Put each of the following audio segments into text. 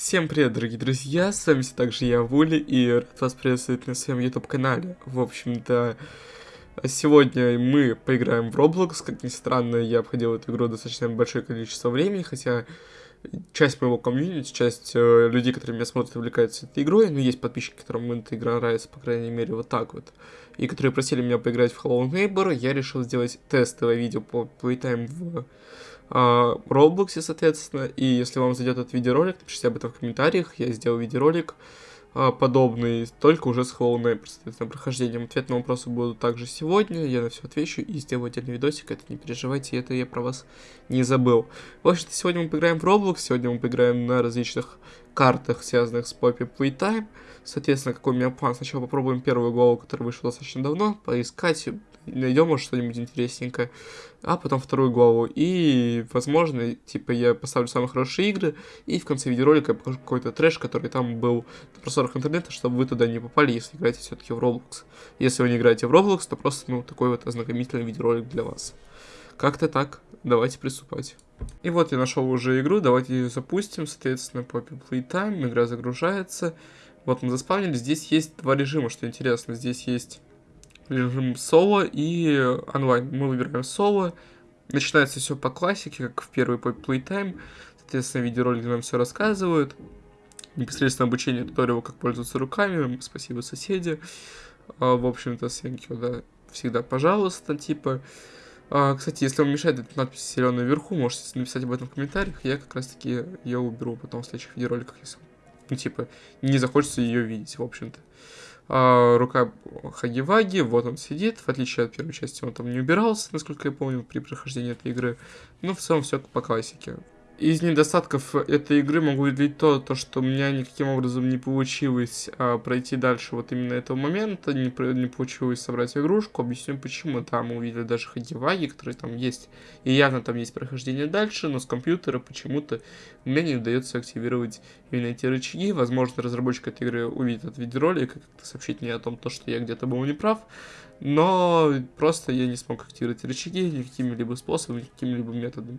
Всем привет, дорогие друзья, с вами все также я, Вули, и рад вас приветствовать на своем YouTube-канале. В общем-то, сегодня мы поиграем в Roblox, как ни странно, я обходил эту игру достаточно большое количество времени, хотя часть моего комьюнити, часть э, людей, которые меня смотрят, увлекаются этой игрой, но есть подписчики, которым эта игра нравится, по крайней мере, вот так вот, и которые просили меня поиграть в Hello Neighbor, я решил сделать тестовое видео по Playtime в а, Roblox, соответственно. И если вам зайдет этот видеоролик, напишите об этом в комментариях. Я сделал видеоролик а, подобный, только уже с Hollow Knight, соответственно, прохождением. Ответ на вопросы будут также сегодня, я на все отвечу и сделаю отдельный видосик, это не переживайте, это я про вас не забыл. В общем-то, сегодня мы поиграем в Roblox, сегодня мы поиграем на различных картах, связанных с Poppy Playtime. Соответственно, какой у меня план? Сначала попробуем первую главу, которая вышла достаточно давно, поискать, найдем, может, что-нибудь интересненькое, а потом вторую главу. И, возможно, типа, я поставлю самые хорошие игры, и в конце видеоролика я покажу какой-то трэш, который там был на просторах интернета, чтобы вы туда не попали, если играете все-таки в Roblox. Если вы не играете в Roblox, то просто, ну, такой вот ознакомительный видеоролик для вас. Как-то так. Давайте приступать. И вот я нашел уже игру, давайте ее запустим, соответственно, Poppy Playtime, игра загружается. Вот мы заспавнили, здесь есть два режима, что интересно, здесь есть режим соло и онлайн. Мы выбираем соло. Начинается все по классике, как в первый Playtime. Соответственно, видеоролики нам все рассказывают. Непосредственно обучение туториала, как пользоваться руками. Спасибо, соседи. А, в общем-то, you, да. Всегда, пожалуйста, типа. А, кстати, если вам мешает эта надпись зеленая вверху, можете написать об этом в комментариях. Я как раз-таки ее уберу потом в следующих видеороликах, если, ну, типа, не захочется ее видеть, в общем-то. А, рука Хагиваги, вот он сидит, в отличие от первой части он там не убирался, насколько я помню, при прохождении этой игры. Но в целом все по классике. Из недостатков этой игры могу выделить то, то, что у меня никаким образом не получилось а, пройти дальше вот именно этого момента, не, не получилось собрать игрушку. Объясню почему. Да, мы увидели даже Хадиваги, которые там есть, и явно там есть прохождение дальше, но с компьютера почему-то мне не удается активировать именно эти рычаги. Возможно, разработчик этой игры увидит этот видеоролик и как-то сообщить мне о том, то, что я где-то был неправ. Но просто я не смог активировать рычаги никакими-либо способами, какими-либо методами.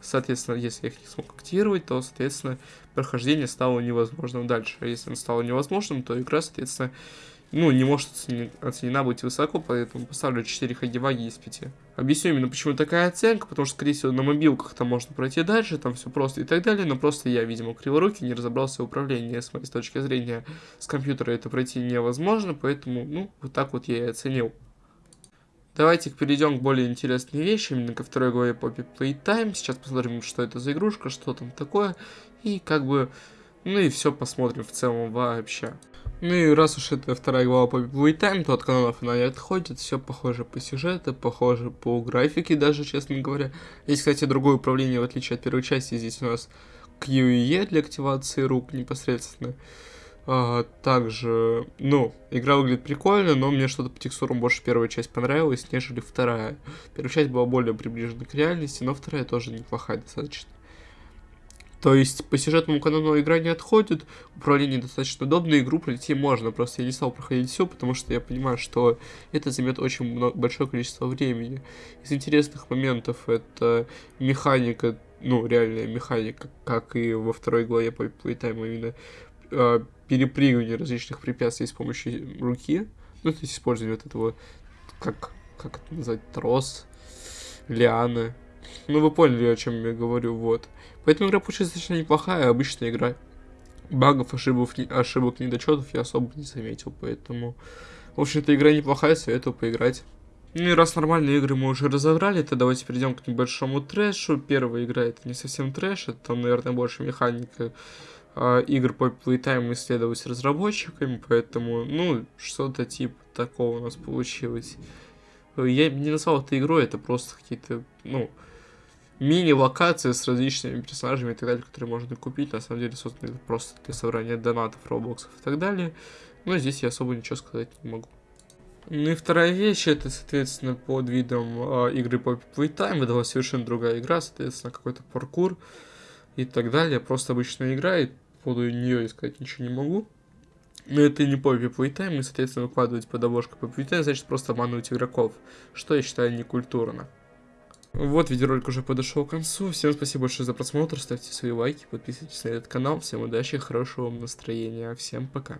Соответственно, если я их не смог активировать, то, соответственно, прохождение стало невозможным дальше. А если оно стало невозможным, то игра, соответственно, ну, не может оценена, быть высоко, поэтому поставлю 4 хагиваги из 5. Объясню именно, почему такая оценка, потому что, скорее всего, на мобилках там можно пройти дальше, там все просто и так далее, но просто я, видимо, криворукий, не разобрался в управлении, с моей точки зрения, с компьютера это пройти невозможно, поэтому, ну, вот так вот я и оценил. Давайте перейдем к более интересной вещи, именно ко второй главе Poppy Playtime. Сейчас посмотрим, что это за игрушка, что там такое, и как бы, ну и все посмотрим в целом вообще. Ну и раз уж это вторая глава по Playtime, то от каналов она не отходит, все похоже по сюжету, похоже по графике даже, честно говоря. Есть, кстати, другое управление, в отличие от первой части, здесь у нас Q и E для активации рук непосредственно. А, также, ну, игра выглядит прикольно, но мне что-то по текстурам больше первая часть понравилась, нежели вторая. Первая часть была более приближена к реальности, но вторая тоже неплохая достаточно. То есть по сюжетному канону игра не отходит, управление достаточно удобно, игру пройти можно, просто я не стал проходить все, потому что я понимаю, что это займет очень много, большое количество времени. Из интересных моментов это механика, ну реальная механика, как и во второй главе по Playtime, именно э, перепрыгивание различных препятствий с помощью руки, ну то есть использование вот этого, как, как это назвать, трос, лианы, ну, вы поняли, о чем я говорю, вот. Поэтому игра получилась достаточно неплохая, обычная игра. Багов, ошибок, ошибок, недочетов я особо не заметил, поэтому... В общем-то, игра неплохая, советую поиграть. Ну и раз нормальные игры мы уже разобрали, то давайте перейдем к небольшому трэшу. Первая игра это не совсем трэш, это наверное, больше механика э, игр по Playtime исследовать разработчиками, поэтому, ну, что-то типа такого у нас получилось. Я не назвал это игрой, это просто какие-то, ну, мини-локации с различными персонажами и так далее, которые можно купить. На самом деле созданы просто для собрания донатов, роблоксов и так далее. Но здесь я особо ничего сказать не могу. Ну и вторая вещь, это, соответственно, под видом э, игры по Playtime, была совершенно другая игра, соответственно, какой-то паркур и так далее. Просто обычная игра, и по поводу нее искать ничего не могу. Но это не по Playtime, и, соответственно, выкладывать под обложку по Playtime, значит просто обманывать игроков, что я считаю некультурно. Вот, видеоролик уже подошел к концу. Всем спасибо большое за просмотр. Ставьте свои лайки, подписывайтесь на этот канал. Всем удачи, хорошего вам настроения. Всем пока.